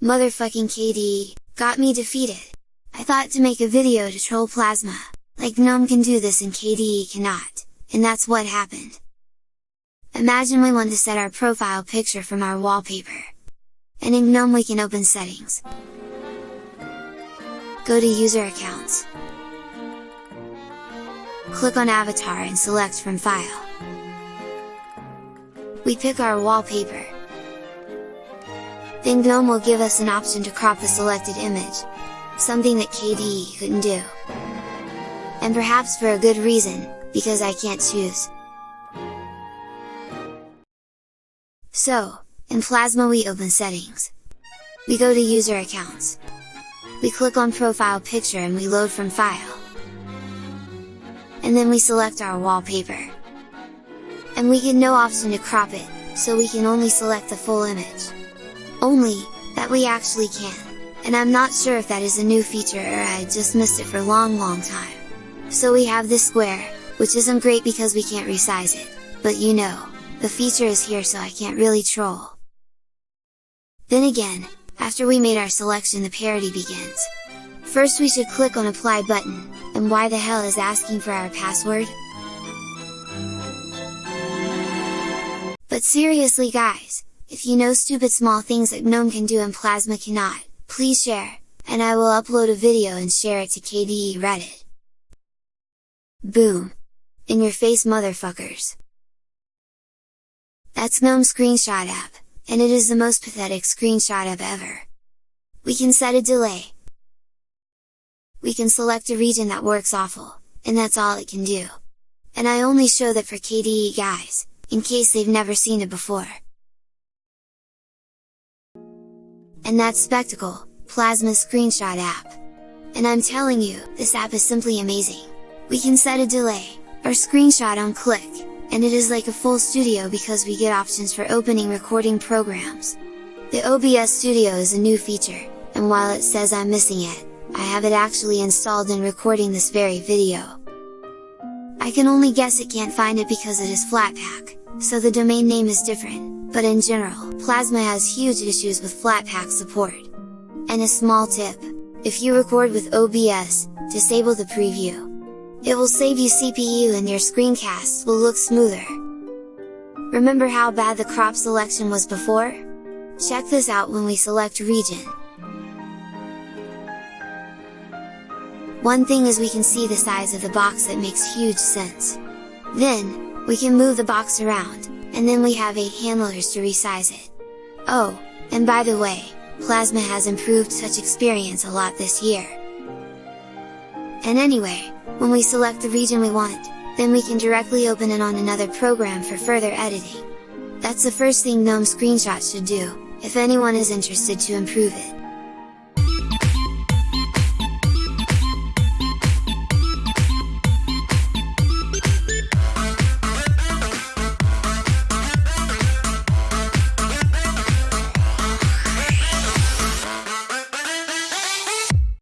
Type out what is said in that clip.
Motherfucking KDE, got me defeated! I thought to make a video to troll Plasma, like GNOME can do this and KDE cannot, and that's what happened. Imagine we want to set our profile picture from our wallpaper. And in GNOME we can open settings. Go to user accounts. Click on avatar and select from file. We pick our wallpaper. Then GNOME will give us an option to crop the selected image, something that KDE couldn't do. And perhaps for a good reason, because I can't choose. So, in Plasma we open settings. We go to user accounts. We click on profile picture and we load from file. And then we select our wallpaper. And we get no option to crop it, so we can only select the full image. Only, that we actually can, and I'm not sure if that is a new feature or I just missed it for a long long time. So we have this square, which isn't great because we can't resize it, but you know, the feature is here so I can't really troll. Then again, after we made our selection the parody begins. First we should click on apply button, and why the hell is asking for our password? But seriously guys, if you know stupid small things that GNOME can do and Plasma cannot, please share, and I will upload a video and share it to KDE Reddit. Boom! In your face motherfuckers! That's GNOME Screenshot app, and it is the most pathetic screenshot app ever. We can set a delay. We can select a region that works awful, and that's all it can do. And I only show that for KDE guys, in case they've never seen it before. And that's Spectacle, Plasma screenshot app. And I'm telling you, this app is simply amazing! We can set a delay, or screenshot on click, and it is like a full studio because we get options for opening recording programs. The OBS Studio is a new feature, and while it says I'm missing it, I have it actually installed and recording this very video. I can only guess it can't find it because it is Flatpak, so the domain name is different, but in general, Plasma has huge issues with Flatpak support. And a small tip, if you record with OBS, disable the preview. It will save you CPU and your screencasts will look smoother. Remember how bad the crop selection was before? Check this out when we select region. One thing is we can see the size of the box that makes huge sense. Then, we can move the box around, and then we have 8 handlers to resize it. Oh, and by the way, Plasma has improved such experience a lot this year. And anyway, when we select the region we want, then we can directly open it on another program for further editing. That's the first thing GNOME Screenshot should do, if anyone is interested to improve it.